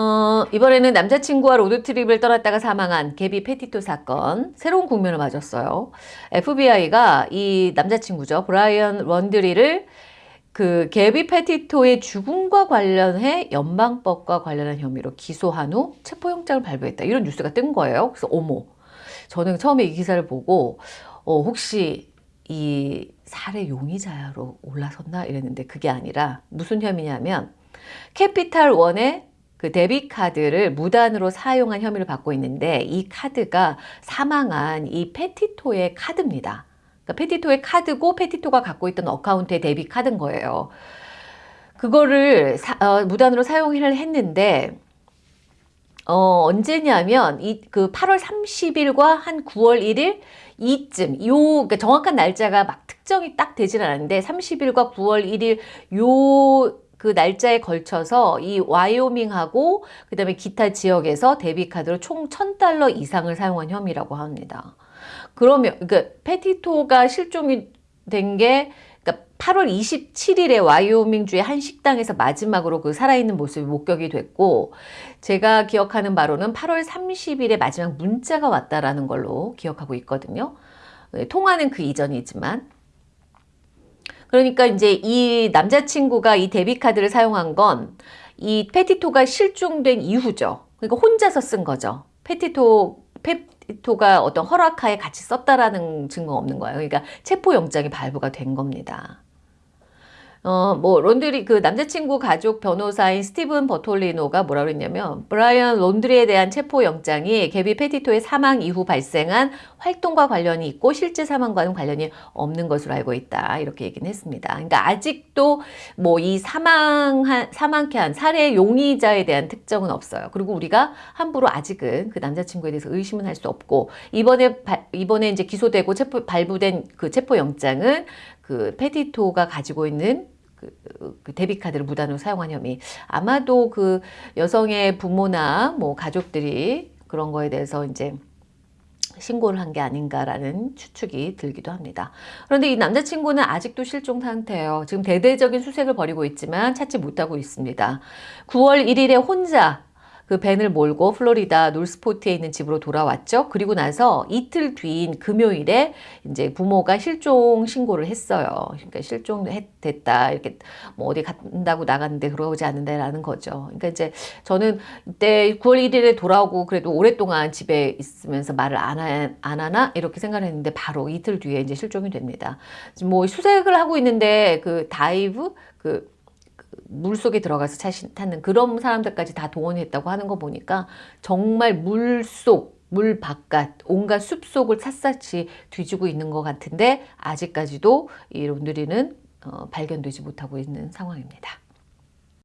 어, 이번에는 남자친구와 road trip을 떠났다가 사망한 개비 페티토 사건 새로운 국면을 맞았어요. FBI가 이 남자친구죠. 브라이언 런드리를 그 개비 페티토의 죽음과 관련해 연방법과 관련한 혐의로 기소한 후 체포영장을 발부했다. 이런 뉴스가 뜬 거예요. 그래서 어머 저는 처음에 이 기사를 보고 어, 혹시 이 살해 용의자로 올라섰나 이랬는데 그게 아니라 무슨 혐의냐면 캐피탈 원의 그 debit card를 무단으로 사용한 혐의를 받고 있는데 이 카드가 사망한 이 페티토의 카드입니다. 그러니까 페티토의 카드고 페티토가 갖고 있던 account의 debit card인 거예요. 그거를 사, 어, 무단으로 사용을 했는데 어, 언제냐면 이 그 8월 30일과 한 9월 1일 이쯤 요 그러니까 정확한 날짜가 막 특정이 딱 되진 않았는데 30일과 9월 1일 요 그 날짜에 걸쳐서 이 와이오밍하고 그 다음에 기타 지역에서 데뷔카드로 총 1000달러 이상을 사용한 혐의라고 합니다. 그러면 그러니까 페티토가 실종이 된게 8월 27일에 와이오밍주의 한 식당에서 마지막으로 그 살아있는 모습이 목격이 됐고 제가 기억하는 바로는 8월 30일에 마지막 문자가 왔다라는 걸로 기억하고 있거든요. 네, 통화는 그 이전이지만 그러니까 이제 이 남자친구가 이 debit card를 사용한 건 이 페티토가 실종된 이후죠. 그러니까 혼자서 쓴 거죠. 페티토 페티토가 어떤 허락하에 같이 썼다라는 증거 없는 거예요. 그러니까 체포영장이 발부가 된 겁니다. 어, 뭐, 론드리, 그 남자친구 가족 변호사인 스티븐 버톨리노가 뭐라 그랬냐면, 브라이언 론드리에 대한 체포영장이 개비 페티토의 사망 이후 발생한 활동과 관련이 있고, 실제 사망과는 관련이 없는 것으로 알고 있다. 이렇게 얘기는 했습니다. 그러니까 아직도 뭐 이 사망한, 사망케 한 살해 용의자에 대한 특정은 없어요. 그리고 우리가 함부로 아직은 그 남자친구에 대해서 의심은 할 수 없고, 이번에, 바, 이번에 이제 기소되고 체포, 발부된 그 체포영장은 그 페티토가 가지고 있는 그, 그 데뷔카드를 무단으로 사용한 혐의 아마도 그 여성의 부모나 뭐 가족들이 그런 거에 대해서 이제 신고를 한 게 아닌가라는 추측이 들기도 합니다. 그런데 이 남자친구는 아직도 실종 상태예요. 지금 대대적인 수색을 벌이고 있지만 찾지 못하고 있습니다. 9월 1일에 혼자 그 벤을 몰고 플로리다 놀스포트에 있는 집으로 돌아왔죠. 그리고 나서 이틀 뒤인 금요일에 이제 부모가 실종 신고를 했어요. 그러니까 실종됐다. 이렇게 뭐 어디 간다고 나갔는데 돌아오지 않는다라는 거죠. 그러니까 이제 저는 이때 9월 1일에 돌아오고 그래도 오랫동안 집에 있으면서 말을 안, 하, 안 하나 이렇게 생각을 했는데 바로 이틀 뒤에 이제 실종이 됩니다. 뭐 수색을 하고 있는데 그 dive 그 물속에 들어가서 찾는 그런 사람들까지 다 동원했다고 하는 거 보니까 정말 물속 물 바깥 온갖 숲속을 샅샅이 뒤지고 있는 것 같은데 아직까지도 이 론드리는 어, 발견되지 못하고 있는 상황입니다.